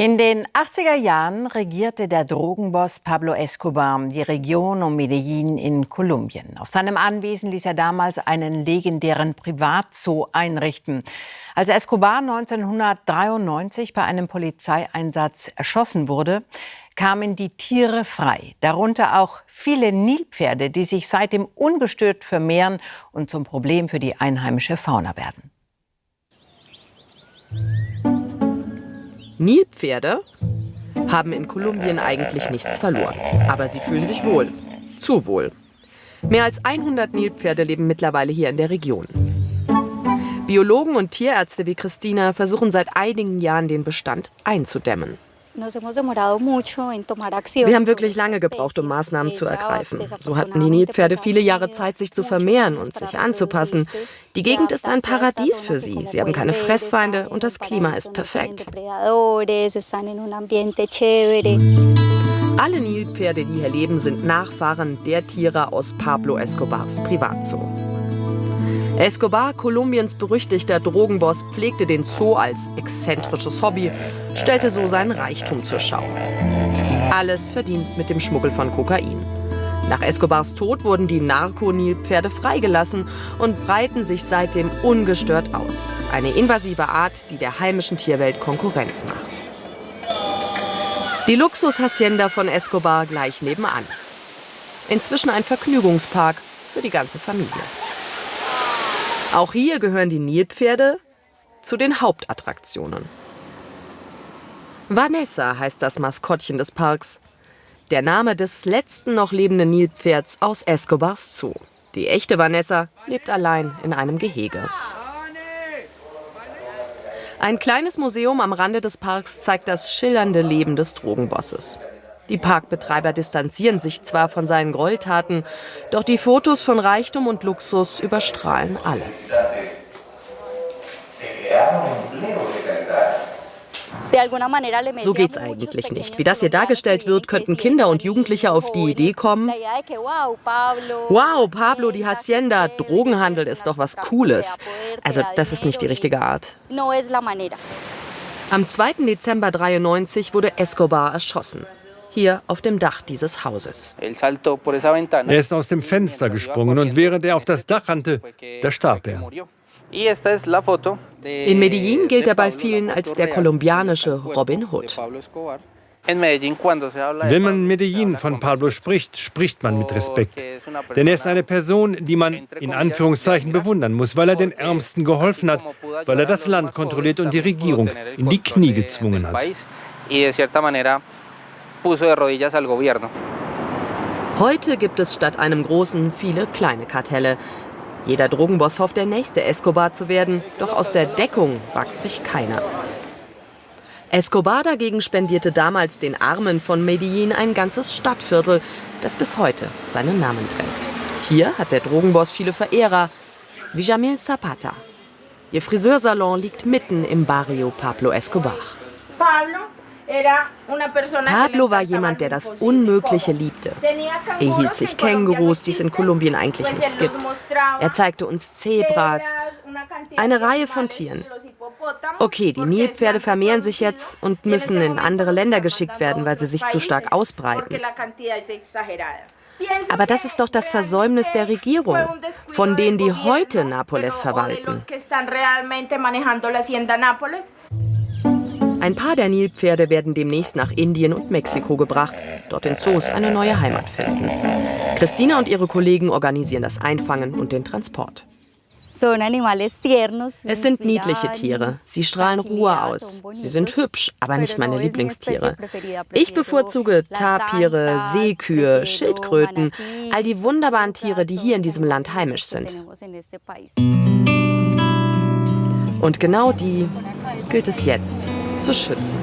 In den 80er Jahren regierte der Drogenboss Pablo Escobar die Region um Medellin in Kolumbien. Auf seinem Anwesen ließ er damals einen legendären Privatzoo einrichten. Als Escobar 1993 bei einem Polizeieinsatz erschossen wurde, kamen die Tiere frei, darunter auch viele Nilpferde, die sich seitdem ungestört vermehren und zum Problem für die einheimische Fauna werden. Nilpferde haben in Kolumbien eigentlich nichts verloren. Aber sie fühlen sich wohl. Zu wohl. Mehr als 100 Nilpferde leben mittlerweile hier in der Region. Biologen und Tierärzte wie Christina versuchen seit einigen Jahren den Bestand einzudämmen. Wir haben wirklich lange gebraucht, um Maßnahmen zu ergreifen. So hatten die Nilpferde viele Jahre Zeit, sich zu vermehren und sich anzupassen. Die Gegend ist ein Paradies für sie. Sie haben keine Fressfeinde und das Klima ist perfekt. Alle Nilpferde, die hier leben, sind Nachfahren der Tiere aus Pablo Escobars Privatzoo. Escobar, Kolumbiens berüchtigter Drogenboss, pflegte den Zoo als exzentrisches Hobby, stellte so seinen Reichtum zur Schau. Alles verdient mit dem Schmuggel von Kokain. Nach Escobars Tod wurden die Narkonilpferde freigelassen und breiten sich seitdem ungestört aus. Eine invasive Art, die der heimischen Tierwelt Konkurrenz macht. Die Luxushacienda von Escobar gleich nebenan. Inzwischen ein Vergnügungspark für die ganze Familie. Auch hier gehören die Nilpferde zu den Hauptattraktionen. Vanessa heißt das Maskottchen des Parks. Der Name des letzten noch lebenden Nilpferds aus Escobars Zoo. Die echte Vanessa lebt allein in einem Gehege. Ein kleines Museum am Rande des Parks zeigt das schillernde Leben des Drogenbosses. Die Parkbetreiber distanzieren sich zwar von seinen Gräueltaten, doch die Fotos von Reichtum und Luxus überstrahlen alles. So geht's eigentlich nicht. Wie das hier dargestellt wird, könnten Kinder und Jugendliche auf die Idee kommen, wow, Pablo, die Hacienda, Drogenhandel ist doch was Cooles. Also das ist nicht die richtige Art. Am 2. Dezember 93 wurde Escobar erschossen hier auf dem Dach dieses Hauses. Er ist aus dem Fenster gesprungen und während er auf das Dach rannte, da starb er. In Medellin gilt er bei vielen als der kolumbianische Robin Hood. Wenn man in Medellin von Pablo spricht, spricht man mit Respekt. Denn er ist eine Person, die man in Anführungszeichen bewundern muss, weil er den Ärmsten geholfen hat, weil er das Land kontrolliert und die Regierung in die Knie gezwungen hat puso de rodillas al gobierno. Heute gibt es statt einem großen viele kleine Kartelle. Jeder Drogenboss hofft, der nächste Escobar zu werden, doch aus der Deckung wagt sich keiner. Escobar dagegen spendierte damals den Armen von Medellin ein ganzes Stadtviertel, das bis heute seinen Namen trägt. Hier hat der Drogenboss viele Verehrer, wie Jamil Zapata. Ihr Friseursalon liegt mitten im Barrio Pablo Escobar. Pablo Pablo war jemand, der das Unmögliche liebte. Er hielt sich Kängurus, die es in Kolumbien eigentlich nicht gibt. Er zeigte uns Zebras, eine Reihe von Tieren. Okay, die Nilpferde vermehren sich jetzt und müssen in andere Länder geschickt werden, weil sie sich zu stark ausbreiten. Aber das ist doch das Versäumnis der Regierung, von denen die heute Napoles verwalten. Ein paar der Nilpferde werden demnächst nach Indien und Mexiko gebracht, dort in Zoos eine neue Heimat finden. Christina und ihre Kollegen organisieren das Einfangen und den Transport. Es sind niedliche Tiere. Sie strahlen Ruhe aus. Sie sind hübsch, aber nicht meine Lieblingstiere. Ich bevorzuge Tapire, Seekühe, Schildkröten, all die wunderbaren Tiere, die hier in diesem Land heimisch sind. Und genau die gilt es jetzt zu schützen.